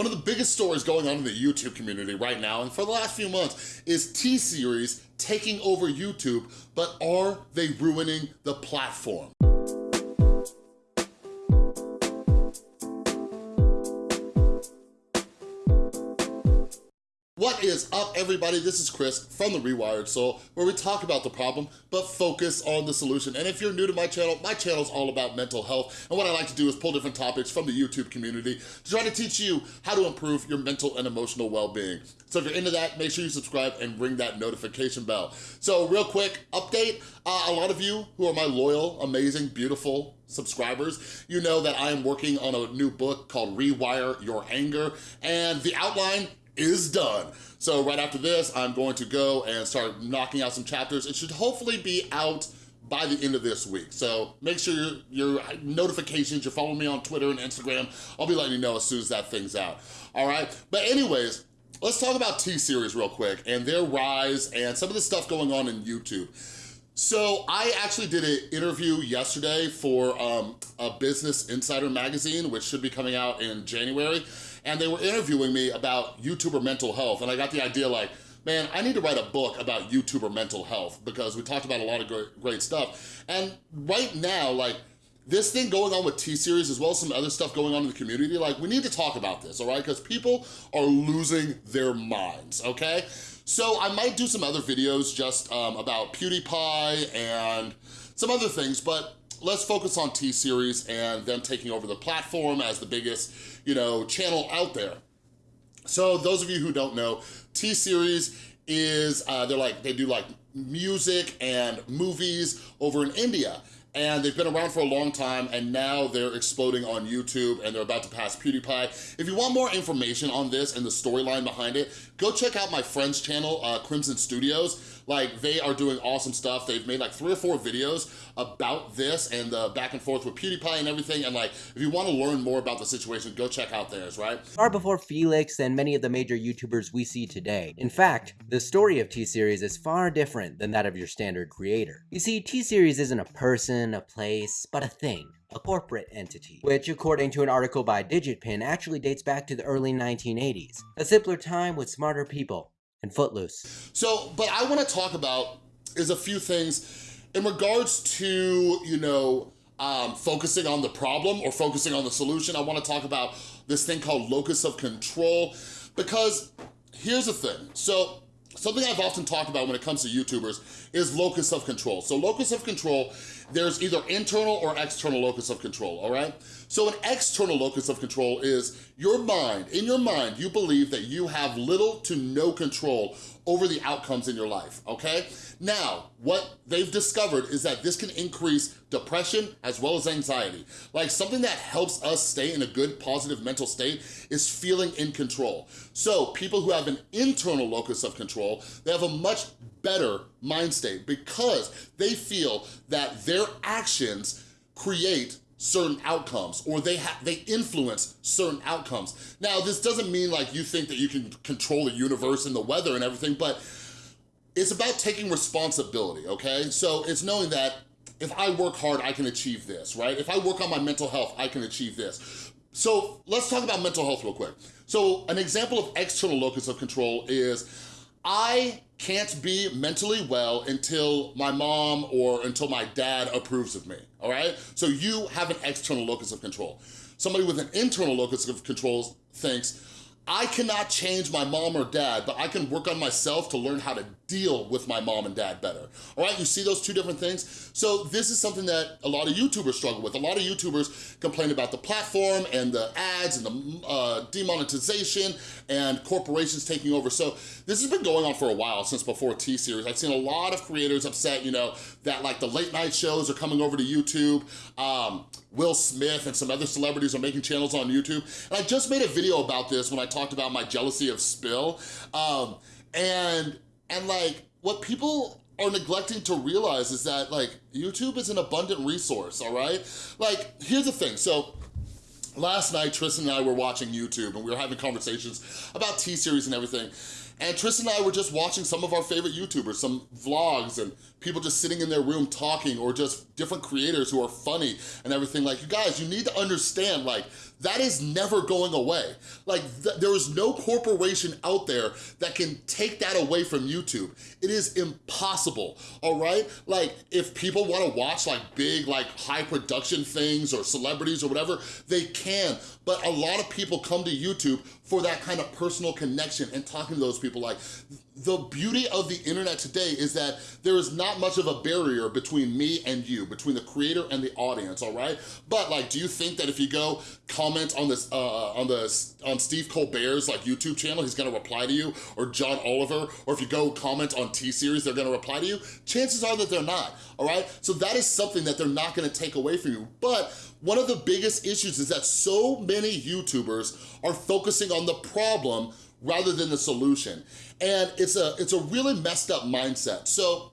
One of the biggest stories going on in the YouTube community right now, and for the last few months, is T-Series taking over YouTube, but are they ruining the platform? Is up, everybody? This is Chris from The Rewired Soul, where we talk about the problem, but focus on the solution. And if you're new to my channel, my channel is all about mental health. And what I like to do is pull different topics from the YouTube community to try to teach you how to improve your mental and emotional well-being. So if you're into that, make sure you subscribe and ring that notification bell. So real quick update, uh, a lot of you who are my loyal, amazing, beautiful subscribers, you know that I am working on a new book called Rewire Your Anger. And the outline is done. So right after this, I'm going to go and start knocking out some chapters. It should hopefully be out by the end of this week. So make sure your, notifications, you're following me on Twitter and Instagram. I'll be letting you know as soon as that thing's out, all right? But anyways, let's talk about T-Series real quick and their rise and some of the stuff going on in YouTube. So I actually did an interview yesterday for um, a Business Insider magazine, which should be coming out in January and they were interviewing me about YouTuber mental health, and I got the idea like, man, I need to write a book about YouTuber mental health because we talked about a lot of great, great stuff. And right now, like, this thing going on with T-Series as well as some other stuff going on in the community, like we need to talk about this, all right? Because people are losing their minds, okay? So I might do some other videos just um, about PewDiePie and some other things, but let's focus on T-Series and them taking over the platform as the biggest, you know, channel out there. So those of you who don't know, T-Series is, uh, they're like, they do like music and movies over in India and they've been around for a long time and now they're exploding on YouTube and they're about to pass PewDiePie. If you want more information on this and the storyline behind it, go check out my friend's channel, uh, Crimson Studios. Like, they are doing awesome stuff. They've made like three or four videos about this and the back and forth with PewDiePie and everything. And like, if you want to learn more about the situation, go check out theirs, right? Far before Felix and many of the major YouTubers we see today. In fact, the story of T-Series is far different than that of your standard creator. You see, T-Series isn't a person, a place, but a thing a corporate entity, which according to an article by DigitPin actually dates back to the early 1980s, a simpler time with smarter people, and Footloose. So, but I wanna talk about is a few things in regards to, you know, um, focusing on the problem or focusing on the solution. I wanna talk about this thing called locus of control because here's the thing. So something I've often talked about when it comes to YouTubers is locus of control. So locus of control, there's either internal or external locus of control, all right? So an external locus of control is your mind. In your mind, you believe that you have little to no control over the outcomes in your life, okay? Now, what they've discovered is that this can increase depression as well as anxiety. Like something that helps us stay in a good, positive mental state is feeling in control. So people who have an internal locus of control, they have a much better mind state because they feel that their actions create certain outcomes or they have they influence certain outcomes. Now, this doesn't mean like you think that you can control the universe and the weather and everything, but it's about taking responsibility, okay? So it's knowing that if I work hard, I can achieve this, right? If I work on my mental health, I can achieve this. So let's talk about mental health real quick. So an example of external locus of control is I can't be mentally well until my mom or until my dad approves of me, all right? So you have an external locus of control. Somebody with an internal locus of control thinks, I cannot change my mom or dad, but I can work on myself to learn how to deal with my mom and dad better. All right, you see those two different things? So this is something that a lot of YouTubers struggle with. A lot of YouTubers complain about the platform and the ads and the uh, demonetization and corporations taking over. So this has been going on for a while, since before T-Series. I've seen a lot of creators upset, you know, that like the late night shows are coming over to YouTube. Um, Will Smith and some other celebrities are making channels on YouTube. And I just made a video about this when I talked about my jealousy of Spill. Um, and, and like, what people are neglecting to realize is that like, YouTube is an abundant resource, all right? Like, here's the thing. So last night, Tristan and I were watching YouTube and we were having conversations about T-Series and everything. And Tristan and I were just watching some of our favorite YouTubers, some vlogs and people just sitting in their room talking or just different creators who are funny and everything. Like, you guys, you need to understand, like, that is never going away. Like th there is no corporation out there that can take that away from YouTube. It is impossible, all right? Like if people wanna watch like big, like high production things or celebrities or whatever, they can. But a lot of people come to YouTube for that kind of personal connection and talking to those people. Like the beauty of the internet today is that there is not much of a barrier between me and you, between the creator and the audience, all right? But like, do you think that if you go comment on this, uh, on the, on Steve Colbert's like YouTube channel, he's gonna reply to you, or John Oliver, or if you go comment on T-Series, they're gonna reply to you? Chances are that they're not, all right? So that is something that they're not gonna take away from you. But one of the biggest issues is that so many YouTubers are focusing on the problem rather than the solution. And it's a, it's a really messed up mindset. So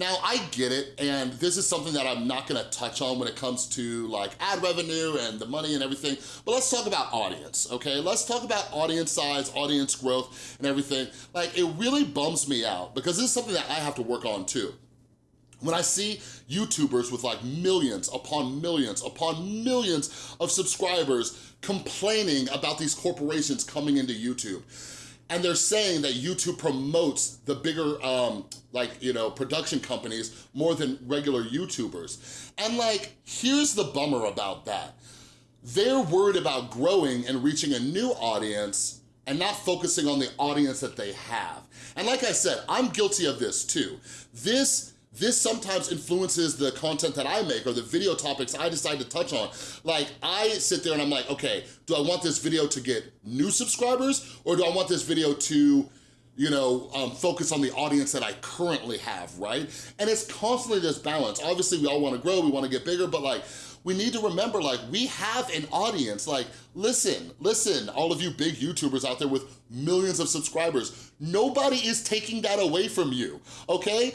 now I get it, and this is something that I'm not gonna touch on when it comes to like ad revenue and the money and everything, but let's talk about audience, okay? Let's talk about audience size, audience growth, and everything. Like, it really bums me out because this is something that I have to work on too. When I see YouTubers with like millions upon millions upon millions of subscribers complaining about these corporations coming into YouTube, and they're saying that YouTube promotes the bigger, um, like, you know, production companies more than regular YouTubers. And like, here's the bummer about that. They're worried about growing and reaching a new audience and not focusing on the audience that they have. And like I said, I'm guilty of this too. This this sometimes influences the content that I make or the video topics I decide to touch on. Like, I sit there and I'm like, okay, do I want this video to get new subscribers or do I want this video to you know, um, focus on the audience that I currently have, right? And it's constantly this balance. Obviously, we all wanna grow, we wanna get bigger, but like, we need to remember, like, we have an audience. Like, listen, listen, all of you big YouTubers out there with millions of subscribers, nobody is taking that away from you, okay?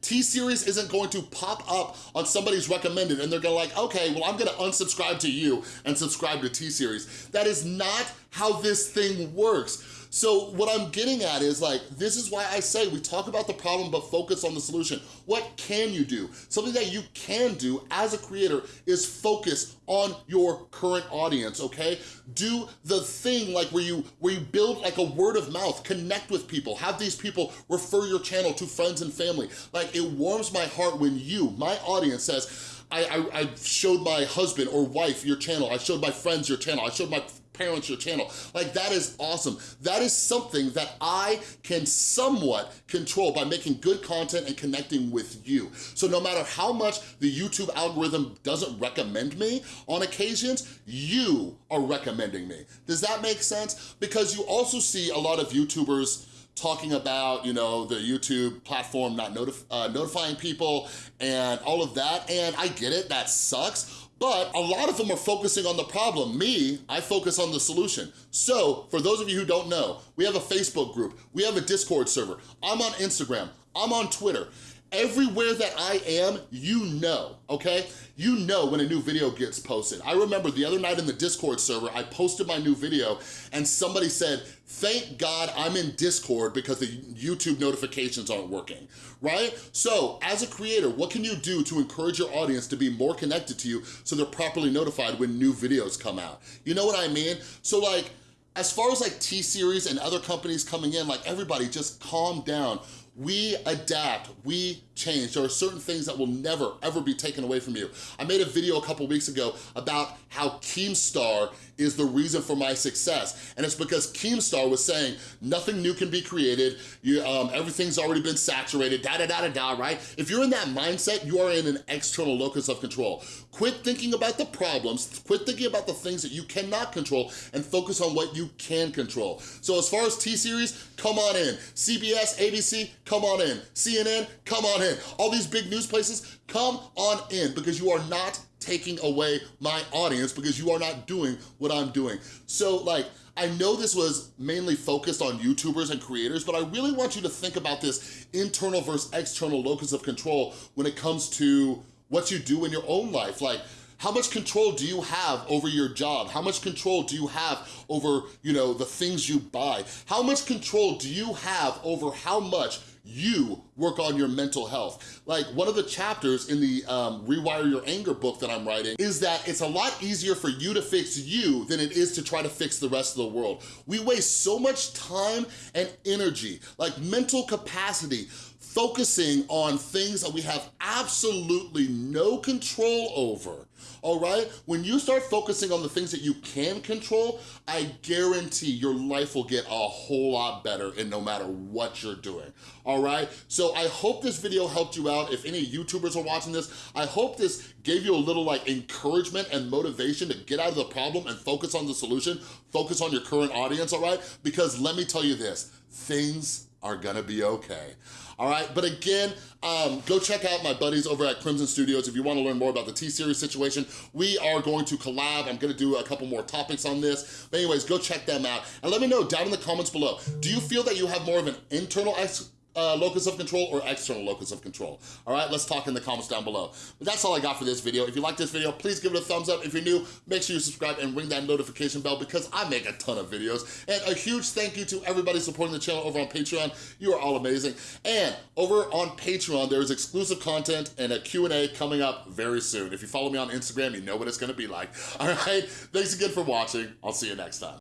T-Series isn't going to pop up on somebody's recommended and they're gonna like, okay, well, I'm gonna unsubscribe to you and subscribe to T-Series. That is not how this thing works. So what I'm getting at is like, this is why I say we talk about the problem but focus on the solution. What can you do? Something that you can do as a creator is focus on your current audience, okay? Do the thing like where you, where you build like a word of mouth, connect with people, have these people refer your channel to friends and family. Like it warms my heart when you, my audience says, I, I, I showed my husband or wife your channel, I showed my friends your channel, I showed my parents your channel. Like that is awesome. That is something that I can somewhat control by making good content and connecting with you. So no matter how much the YouTube algorithm doesn't recommend me on occasions, you are recommending me. Does that make sense? Because you also see a lot of YouTubers talking about, you know, the YouTube platform not notif uh, notifying people and all of that. And I get it, that sucks. But a lot of them are focusing on the problem. Me, I focus on the solution. So for those of you who don't know, we have a Facebook group, we have a Discord server, I'm on Instagram, I'm on Twitter. Everywhere that I am, you know, okay? You know when a new video gets posted. I remember the other night in the Discord server, I posted my new video and somebody said, thank God I'm in Discord because the YouTube notifications aren't working, right? So as a creator, what can you do to encourage your audience to be more connected to you so they're properly notified when new videos come out? You know what I mean? So like, as far as like T-Series and other companies coming in, like everybody just calm down. We adapt, we change. There are certain things that will never, ever be taken away from you. I made a video a couple weeks ago about how Keemstar is the reason for my success. And it's because Keemstar was saying nothing new can be created, you, um, everything's already been saturated, da da da da da, right? If you're in that mindset, you are in an external locus of control. Quit thinking about the problems, quit thinking about the things that you cannot control, and focus on what you can control. So as far as T-Series, come on in. CBS, ABC, come on in. CNN, come on in. All these big news places, come on in because you are not taking away my audience because you are not doing what I'm doing. So like, I know this was mainly focused on YouTubers and creators, but I really want you to think about this internal versus external locus of control when it comes to what you do in your own life. Like, how much control do you have over your job? How much control do you have over, you know, the things you buy? How much control do you have over how much you work on your mental health. Like one of the chapters in the um, Rewire Your Anger book that I'm writing is that it's a lot easier for you to fix you than it is to try to fix the rest of the world. We waste so much time and energy, like mental capacity, focusing on things that we have absolutely no control over, all right? When you start focusing on the things that you can control, I guarantee your life will get a whole lot better and no matter what you're doing, all right? So I hope this video helped you out. If any YouTubers are watching this, I hope this gave you a little like encouragement and motivation to get out of the problem and focus on the solution, focus on your current audience, all right? Because let me tell you this, things are gonna be okay. All right, but again, um, go check out my buddies over at Crimson Studios if you wanna learn more about the T-Series situation. We are going to collab. I'm gonna do a couple more topics on this. But anyways, go check them out. And let me know down in the comments below, do you feel that you have more of an internal uh, locus of control or external locus of control. All right, let's talk in the comments down below. But that's all I got for this video. If you like this video, please give it a thumbs up. If you're new, make sure you subscribe and ring that notification bell because I make a ton of videos. And a huge thank you to everybody supporting the channel over on Patreon. You are all amazing. And over on Patreon, there is exclusive content and a Q&A coming up very soon. If you follow me on Instagram, you know what it's gonna be like. All right, thanks again for watching. I'll see you next time.